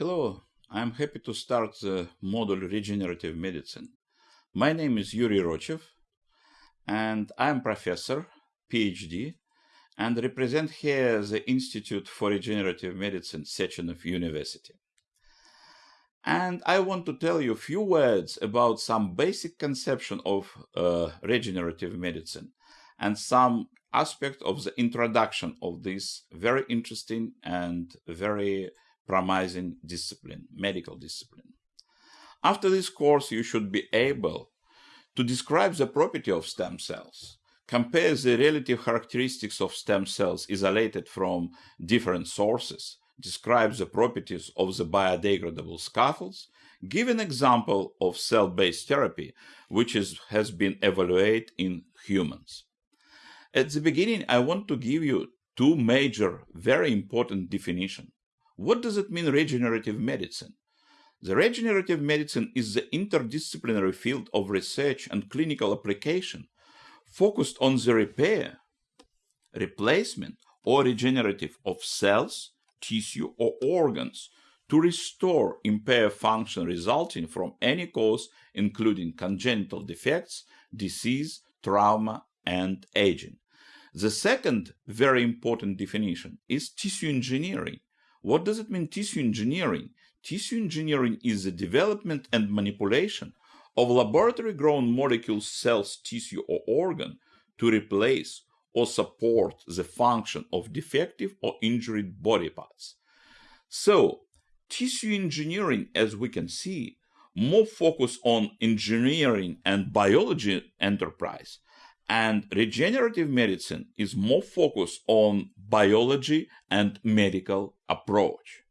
Hello, I'm happy to start the module Regenerative Medicine. My name is Yuri Rochev, and I'm professor, PhD, and represent here the Institute for Regenerative Medicine, Sechenov University. And I want to tell you a few words about some basic conception of uh, regenerative medicine and some aspect of the introduction of this very interesting and very promising discipline, medical discipline. After this course, you should be able to describe the property of stem cells, compare the relative characteristics of stem cells isolated from different sources, describe the properties of the biodegradable scaffolds, give an example of cell-based therapy which is, has been evaluated in humans. At the beginning, I want to give you two major, very important definitions. What does it mean regenerative medicine? The regenerative medicine is the interdisciplinary field of research and clinical application focused on the repair, replacement, or regenerative of cells, tissue, or organs to restore impaired function resulting from any cause, including congenital defects, disease, trauma, and aging. The second very important definition is tissue engineering, what does it mean tissue engineering? Tissue engineering is the development and manipulation of laboratory grown molecules, cells, tissue, or organ to replace or support the function of defective or injured body parts. So, tissue engineering, as we can see, more focus on engineering and biology enterprise, and regenerative medicine is more focused on biology and medical approach.